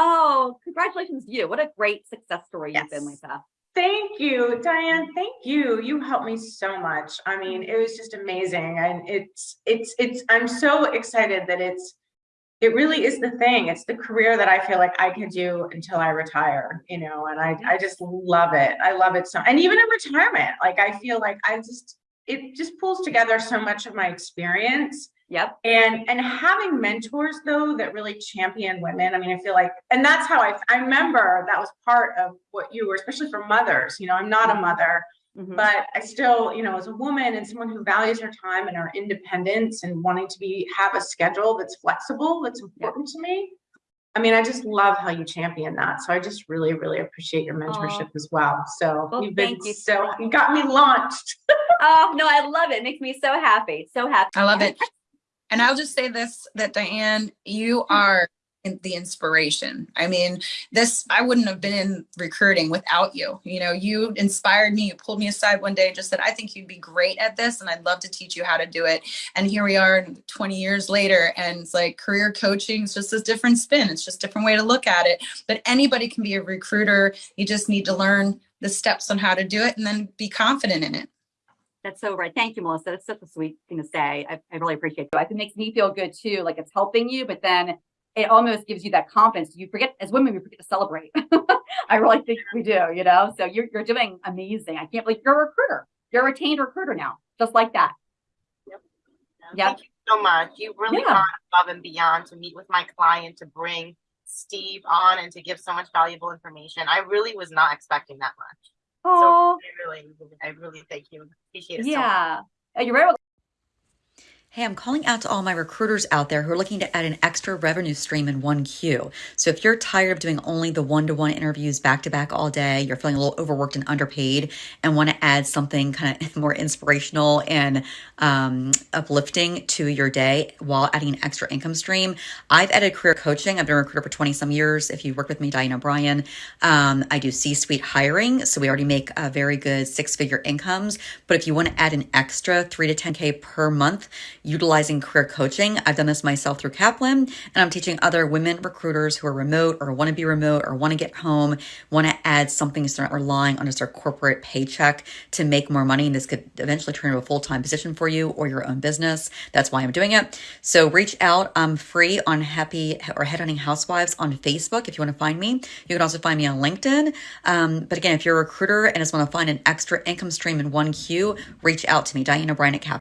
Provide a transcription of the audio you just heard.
Oh, congratulations to you. What a great success story you've been, Lisa. Thank you, Diane. Mm-hmm. Thank you. You helped me so much. I mean, mm-hmm. it was just amazing. And it's, it's, it's, I'm so excited that it's, it really is the thing. It's the career that I feel like I could do until I retire, you know, and I, I just love it. I love it so, and even in retirement, like I feel like I just, it just pulls together so much of my experience Yep. and and having mentors though that really champion women i mean i feel like and that's how i i remember that was part of what you were especially for mothers you know i'm not a mother Mhm. but i still you know as a woman and someone who values her time and her independence and wanting to be have a schedule that's flexible that's important to me i mean i just love how you champion that so i just really really appreciate your mentorship as well so Well, you've been thank you. so you got me launched Oh, no, I love it. It makes me so happy. So happy. I love it. And I'll just say this that Diane, you mm-hmm. are the inspiration. I mean, this I wouldn't have been in recruiting without you. You know, you inspired me. You pulled me aside one day and just said, "I think you'd be great at this and I'd love to teach you how to do it." And here we are 20 years later and it's like career coaching is just a different spin. It's just a different way to look at it. But anybody can be a recruiter. You just need to learn the steps on how to do it and then be confident in it. That's so right. Thank you, Melissa. That's such a sweet thing to say. I, I really appreciate you. I think it makes me feel good too. Like it's helping you, but then it almost gives you that confidence. You forget as women, we forget to celebrate. I really think we do, you know? So you're, you're doing amazing. I can't believe you're a recruiter. You're a retained recruiter now, just like that. Yep. Yeah. Thank you so much. You really Yeah. are above and beyond to meet with my client, to bring Steve on and to give so much valuable information. I really was not expecting that much. Oh, I really, I really thank you. Appreciate it so much. yeah. Uh, Are you ready? Hey, I'm calling out to all my recruiters out there who are looking to add an extra revenue stream in one queue. So if you're tired of doing only the one-to-one interviews back to back all day, you're feeling a little overworked and underpaid and want to add something kind of more inspirational and um, uplifting to your day while adding an extra income stream, I've added career coaching. I've been a recruiter for 20 some years. If you work with me, Diane O'Brien, um, I do C-suite hiring. So we already make a very good six-figure incomes. But if you want to add an extra three to 10K per month, utilizing career coaching. I've done this myself through Kaplan, and I'm teaching other women recruiters who are remote or want to be remote or want to get home, want to add something so they're not relying on just their corporate paycheck to make more money. And this could eventually turn into a full time position for you or your own business. That's why I'm doing it. So reach out. I'm free on Happy or Headhunting Housewives on Facebook if you want to find me. You can also find me on LinkedIn. Um, but again, if you're a recruiter and just want to find an extra income stream in one queue, reach out to me, Diana O'Brien at Kaplan.